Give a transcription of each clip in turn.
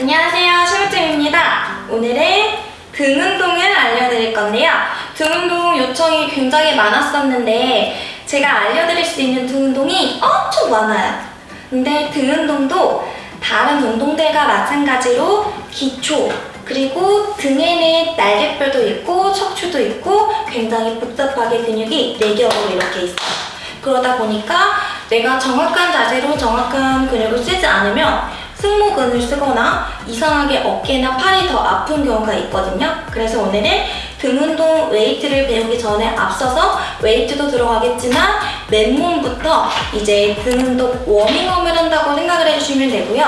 안녕하세요 심우팀입니다. 오늘은 등 운동을 알려드릴 건데요. 등 운동 요청이 굉장히 많았었는데 제가 알려드릴 수 있는 등 운동이 엄청 많아요. 근데 등 운동도 다른 운동들과 마찬가지로 기초 그리고 등에는 날개뼈도 있고 척추도 있고 굉장히 복잡하게 근육이 4겹으로 이렇게 있어요. 그러다 보니까 내가 정확한 자세로 정확한 근육을 쓰지 않으면 승모근을 쓰거나 이상하게 어깨나 팔이 더 아픈 경우가 있거든요. 그래서 오늘은 등 운동 웨이트를 배우기 전에 앞서서 웨이트도 들어가겠지만 맨몸부터 이제 등 운동 워밍업을 한다고 생각을 해주시면 되고요.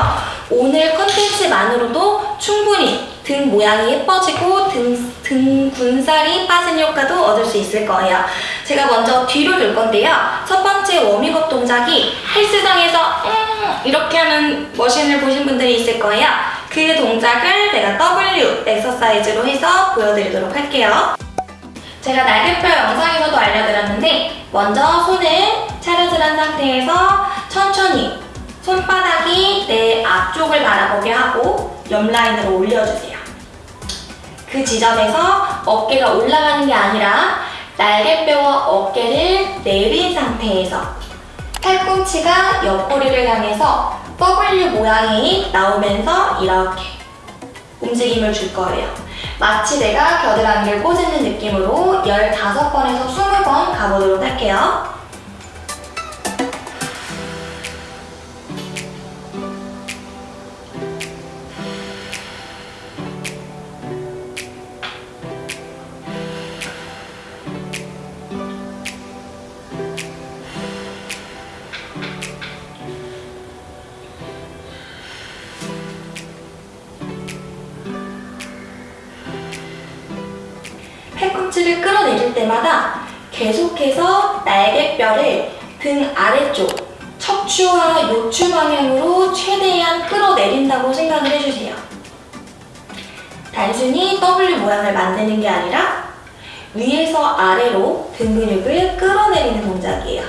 오늘 컨텐츠만으로도 충분히 등 모양이 예뻐지고 등, 등 군살이 빠진 효과도 얻을 수 있을 거예요. 제가 먼저 뒤로 돌 건데요. 첫 번째 워밍업 동작이 헬스장에서 음 이렇게 하는 머신을 보신 분들이 있을 거예요. 그 동작을 내가 W 엑서사이즈로 해서 보여드리도록 할게요. 제가 날개뼈 영상에서도 알려드렸는데 먼저 손을 차려질한 상태에서 천천히 손바닥이 내 앞쪽을 바라보게 하고 옆라인으로 올려주세요. 그 지점에서 어깨가 올라가는 게 아니라 날개뼈와 어깨를 내린 상태에서 팔꿈치가 옆구리를 향해서 W 모양이 나오면서 이렇게 움직임을 줄 거예요. 마치 내가 겨드랑이를 꼬집는 느낌으로 15번에서 20번 가보도록 할게요. 팔꿈치를 끌어내릴 때마다 계속해서 날개뼈를 등 아래쪽 척추와 요추 방향으로 최대한 끌어내린다고 생각을 해주세요. 단순히 W 모양을 만드는 게 아니라 위에서 아래로 등 근육을 끌어내리는 동작이에요.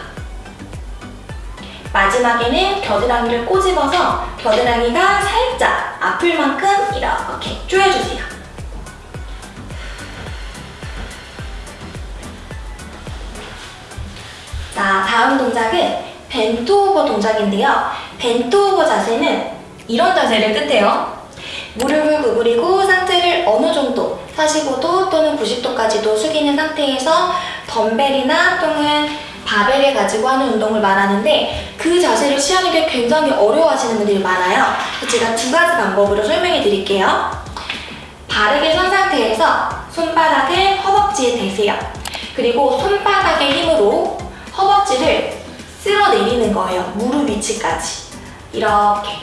마지막에는 겨드랑이를 꼬집어서 겨드랑이가 살짝 아플 만큼 이렇게 조여주세요. 자, 다음 동작은 벤트 오버 동작인데요. 벤트 오버 자세는 이런 자세를 뜻해요. 무릎을 구부리고 상체를 어느 정도 45도 또는 90도까지도 숙이는 상태에서 덤벨이나 또는 바벨을 가지고 하는 운동을 말하는데 그 자세를 취하는 게 굉장히 어려워하시는 분들이 많아요. 제가 두 가지 방법으로 설명해 드릴게요. 바르게 선 상태에서 손바닥을 허벅지에 대세요. 그리고 손바닥의 힘으로 허벅지를 쓸어내리는 거예요. 무릎 위치까지. 이렇게.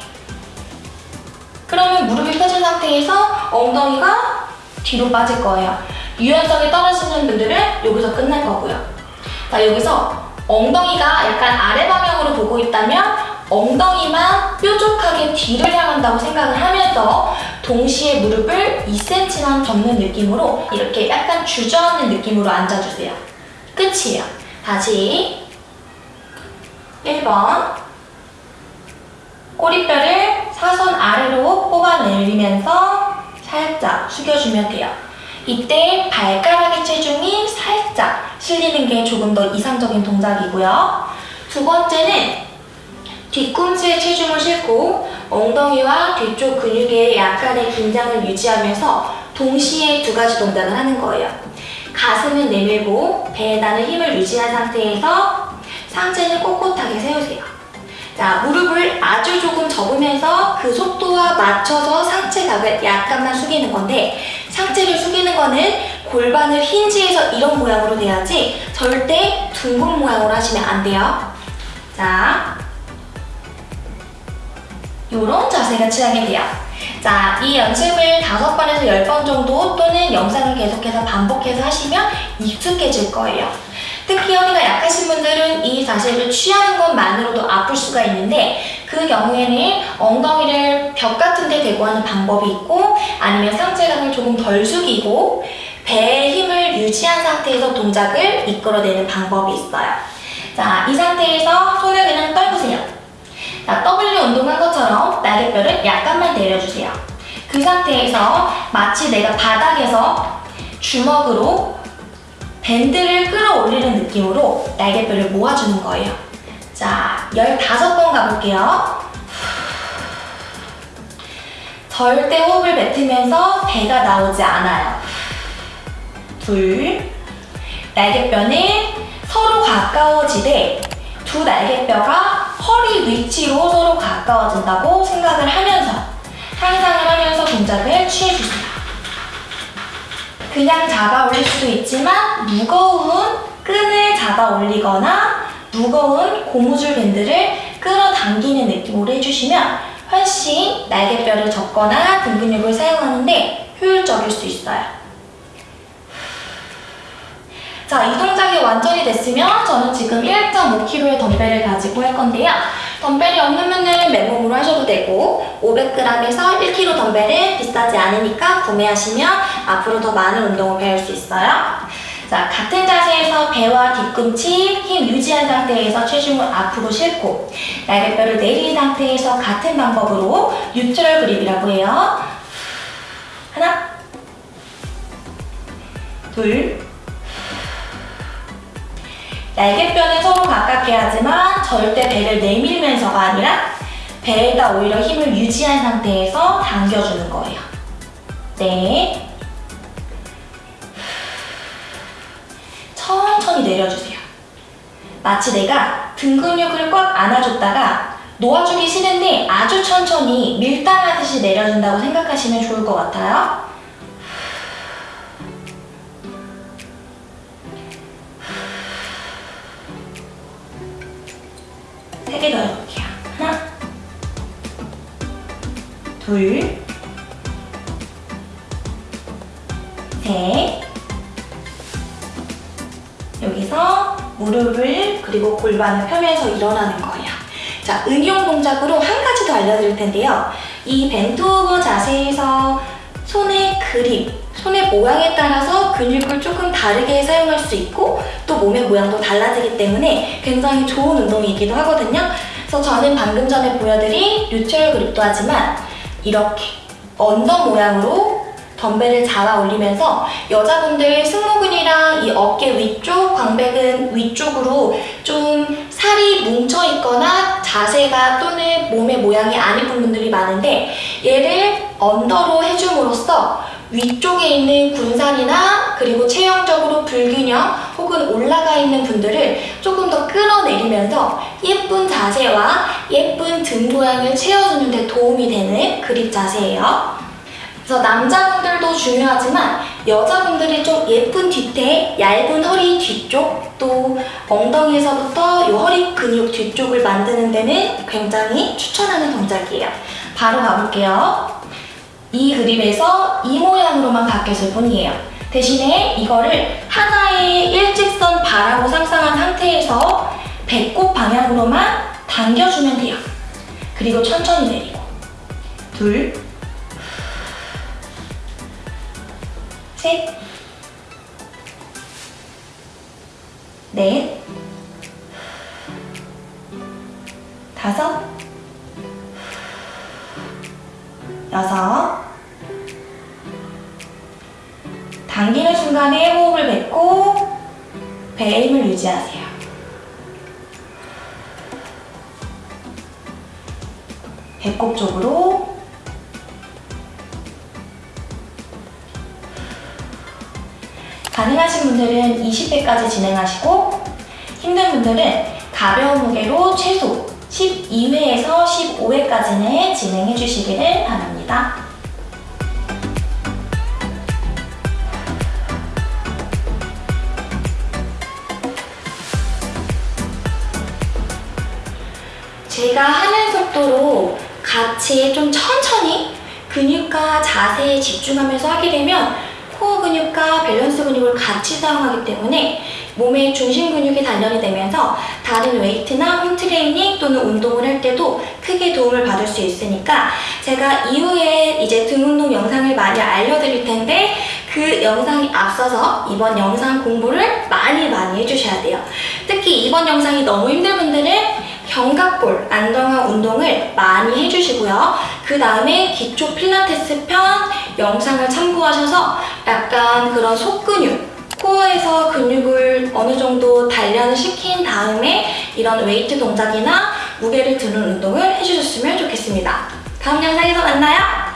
그러면 무릎이 펴진 상태에서 엉덩이가 뒤로 빠질 거예요. 유연성이 떨어지는 분들은 여기서 끝날 거고요. 자, 여기서 엉덩이가 약간 아래 방향으로 보고 있다면 엉덩이만 뾰족하게 뒤를 향한다고 생각을 하면서 동시에 무릎을 2cm만 접는 느낌으로 이렇게 약간 주저앉는 느낌으로 앉아주세요. 끝이에요. 다시 1번 꼬리뼈를 사선 아래로 뽑아내리면서 살짝 숙여주면 돼요. 이때 발가락의 체중이 살짝 실리는 게 조금 더 이상적인 동작이고요. 두 번째는 뒤꿈치에 체중을 싣고 엉덩이와 뒤쪽 근육의 약간의 긴장을 유지하면서 동시에 두 가지 동작을 하는 거예요. 가슴을 내밀고 배에다는 힘을 유지한 상태에서 상체는 꼿꼿하게 세우세요. 자, 무릎을 아주 조금 접으면서 그 속도와 맞춰서 상체각을 약간만 숙이는 건데 상체를 숙이는 거는 골반을 힌지해서 이런 모양으로 돼야지 절대 둥근 모양으로 하시면 안 돼요. 자, 이런 자세가 취하게 돼요. 자, 이 연습을 5번에서 10번 정도 또는 영상을 계속해서 반복해서 하시면 익숙해질 거예요. 특히 허리가 약하신 분들은 이 자세를 취하는 것만으로도 아플 수가 있는데 그 경우에는 엉덩이를 벽 같은 데 대고 하는 방법이 있고 아니면 상체감을 조금 덜 숙이고 배의 힘을 유지한 상태에서 동작을 이끌어내는 방법이 있어요. 자, 이 상태에서 손을 그냥 떨구세요. 자, W 운동한 것처럼 날개뼈를 약간만 내려주세요. 그 상태에서 마치 내가 바닥에서 주먹으로 밴드를 끌어올리는 느낌으로 날개뼈를 모아주는 거예요. 자, 15번 가볼게요. 절대 호흡을 뱉으면서 배가 나오지 않아요. 둘, 날개뼈는 서로 가까워지되 두 날개뼈가 허리 위치로 서로 가까워진다고 생각을 하면서 상상을 하면서 동작을 취해주세요. 그냥 잡아 올릴 수도 있지만 무거운 끈을 잡아 올리거나 무거운 고무줄 밴드를 끌어당기는 느낌으로 해주시면 훨씬 날개뼈를 접거나 등 근육을 사용하는데 효율적일 수 있어요. 자, 이 동작이 완전히 됐으면 저는 지금 1.5kg의 덤벨을 가지고 할 건데요. 덤벨이 없으면 맨몸으로 하셔도 되고 500g에서 1kg 덤벨은 비싸지 않으니까 구매하시면 앞으로 더 많은 운동을 배울 수 있어요. 자, 같은 자세에서 배와 뒤꿈치 힘 유지한 상태에서 체중을 앞으로 싣고 날개뼈를 내린 상태에서 같은 방법으로 뉴트럴 그립이라고 해요. 하나, 둘, 날개뼈는 서로 가깝게 하지만 절대 배를 내밀면서가 아니라 배에다 오히려 힘을 유지한 상태에서 당겨주는 거예요. 네. 천천히 내려주세요. 마치 내가 등 근육을 꽉 안아줬다가 놓아주기 싫은데 아주 천천히 밀당하듯이 내려준다고 생각하시면 좋을 것 같아요. 세 개 더 해볼게요. 하나, 둘, 셋. 여기서 무릎을 그리고 골반을 펴면서 일어나는 거예요. 자, 응용 동작으로 한 가지 더 알려드릴 텐데요. 이 벤투오버 자세에서 손의 그립, 손의 모양에 따라서 근육을 조금 다르게 사용할 수 있고 또 몸의 모양도 달라지기 때문에 굉장히 좋은 운동이기도 하거든요. 그래서 저는 방금 전에 보여드린 neutral grip도 하지만 이렇게 under 모양으로 덤벨을 잡아 올리면서 여자분들 승모근이랑 이 어깨 위쪽, 광배근 위쪽으로 좀 살이 뭉쳐 있거나 자세가 또는 몸의 모양이 안 예쁜 분들이 많은데 얘를 under로 해줌으로써 위쪽에 있는 군살이나 그리고 체형적으로 불균형 혹은 올라가 있는 분들을 조금 더 끌어내리면서 예쁜 자세와 예쁜 등 모양을 채워주는 데 도움이 되는 그립 자세예요. 그래서 남자분들도 중요하지만 여자분들이 좀 예쁜 뒤태, 얇은 허리 뒤쪽, 또 엉덩이에서부터 이 허리 근육 뒤쪽을 만드는 데는 굉장히 추천하는 동작이에요. 바로 가볼게요. 이 그림에서 이 모양으로만 바뀌었을 뿐이에요. 대신에 이거를 하나의 일직선 바라고 상상한 상태에서 배꼽 방향으로만 당겨주면 돼요. 그리고 천천히 내리고. 둘, 셋, 넷, 다섯, 여섯. 당기는 순간에 호흡을 뱉고 배에 힘을 유지하세요. 배꼽 쪽으로 가능하신 분들은 20회까지 진행하시고 힘든 분들은 가벼운 무게로 최소 12회에서 15회까지는 진행해 주시기를 바랍니다. 제가 하는 속도로 같이 좀 천천히 근육과 자세에 집중하면서 하게 되면 코어 근육과 밸런스 근육을 같이 사용하기 때문에 몸의 중심 근육이 단련이 되면서 다른 웨이트나 홈 트레이닝 또는 운동을 할 때도 크게 도움을 받을 수 있으니까 제가 이후에 이제 등 운동 영상을 많이 알려드릴 텐데 그 영상이 앞서서 이번 영상 공부를 많이 많이 해주셔야 돼요. 특히 이번 영상이 너무 힘든 분들은 견갑골 안정화 운동을 많이 해주시고요. 그 다음에 기초 필라테스 편 영상을 참고하셔서 약간 그런 속근육, 코어에서 근육을 어느 정도 단련을 시킨 다음에 이런 웨이트 동작이나 무게를 드는 운동을 해주셨으면 좋겠습니다. 다음 영상에서 만나요.